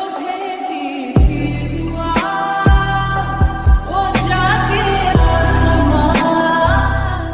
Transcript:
Okay.